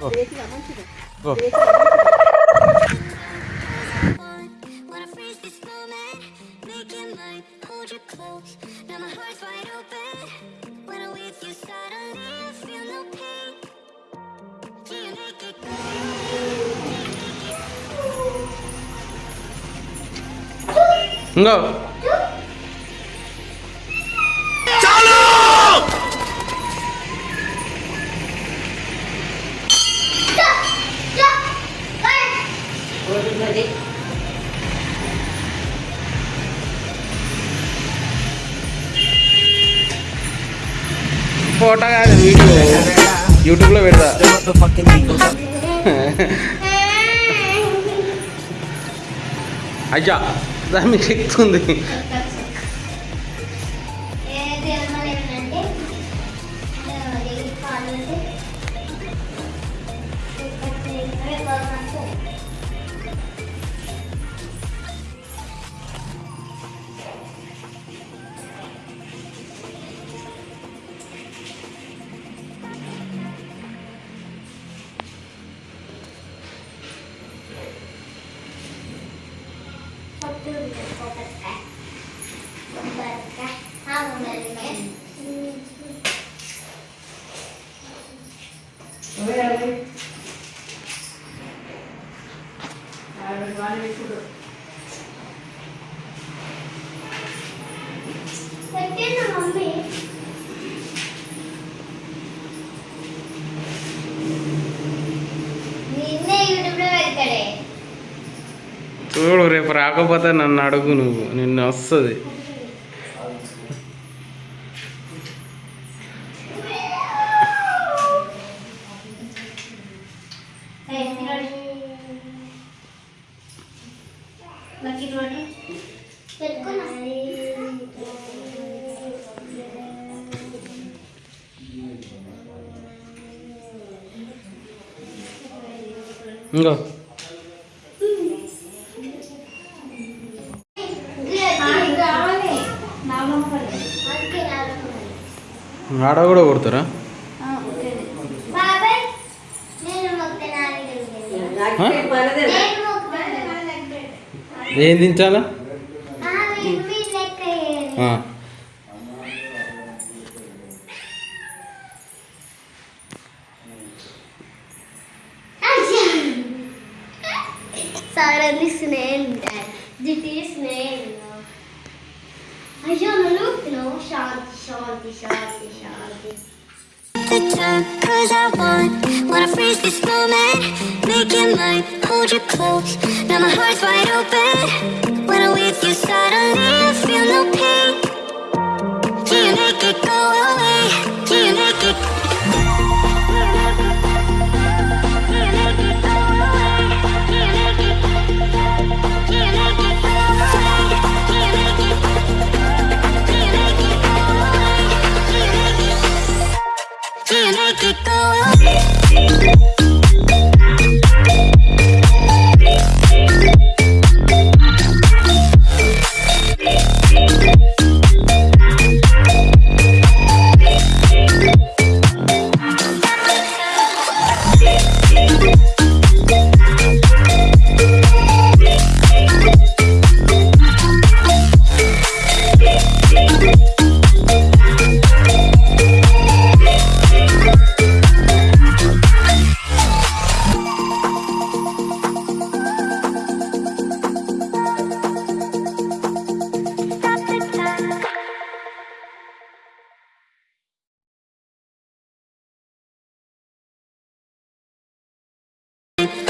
Oh. No. Oh. యూట్యూబ్లో పెడతా. అయ్యా దాని మీకు చూడు రేపు రాకపోతే నన్ను అడుగు నువ్వు. నిన్ను వస్తుంది. ఇంకో. ఆడ కూడా కొడతారా బాబాయ్ నేను మొక్కనాలి ఆ? నేను మొక్కనాలి ఏం దించాలా మీ లెక్క వేయాలి. ఆ. అయ్యా. సారని స్నేహం జిటి స్నేహం అయ్యో నన్ను Shanti, shanti, shanti. Cause I want. Wanna freeze this moment? Make it mine, hold you close Now my heart's wide open. When I'm with you suddenly I feel no pain.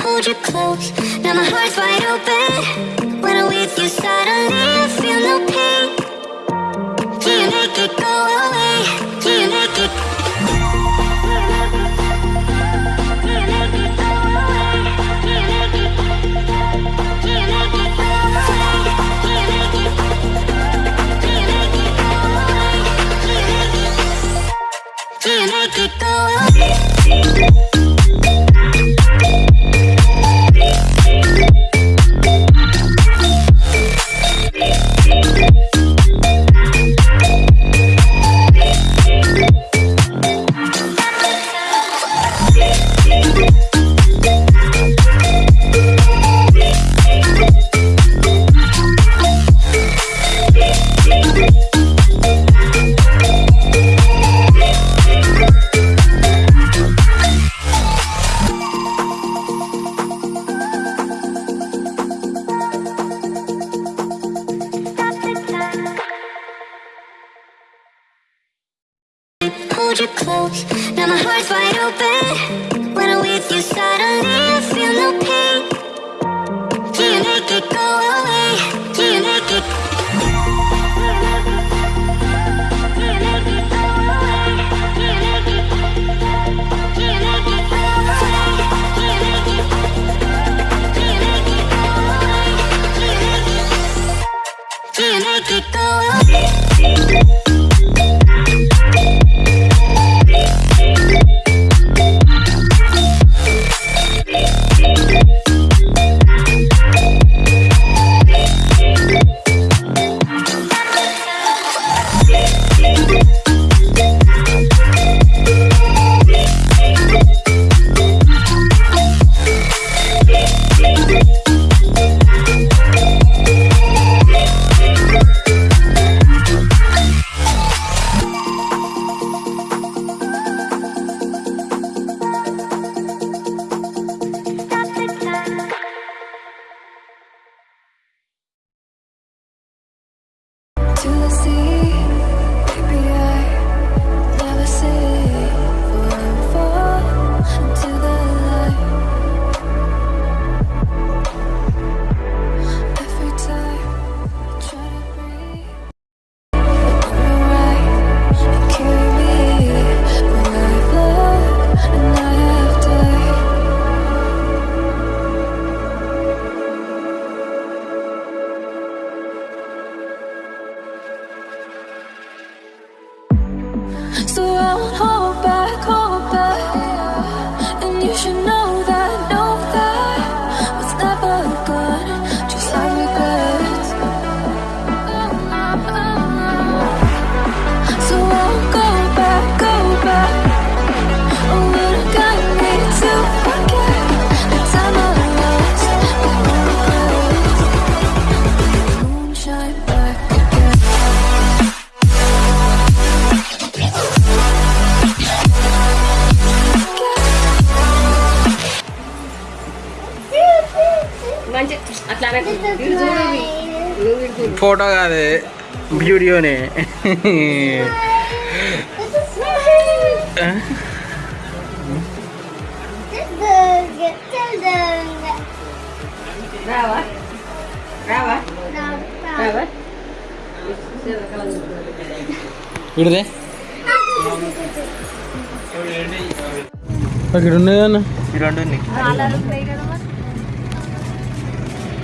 hold you close. Now my heart's wide open When I'm with you suddenly. I feel no pain. Photo కాదు వీడియోనే. రావా ఇక్కడ ఉన్నాయి ఈ రెండు ఉన్నాయి.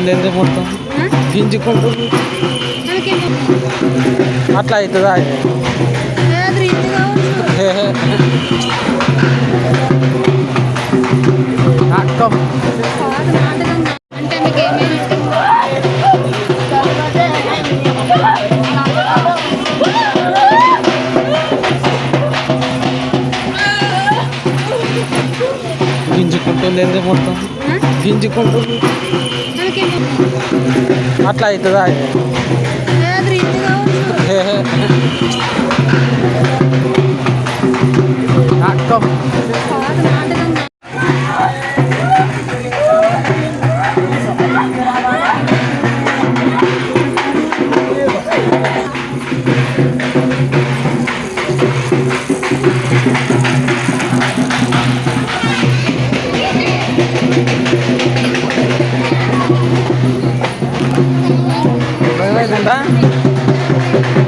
గింజుకుంటుంది ఎందుకు మొత్తం గింజుకుంటుంది అట్లా అవుతుందా అది? హే, హే. నాటకం అంటే మీకు ఏమేమి గింజుకుంటుంది ఎందుకు మొత్తం గింజుకుంటుంది అట్లా అవుతుందా అది?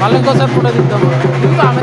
ভালো তো স্যার ফটো দিতে হবে কিন্তু আমি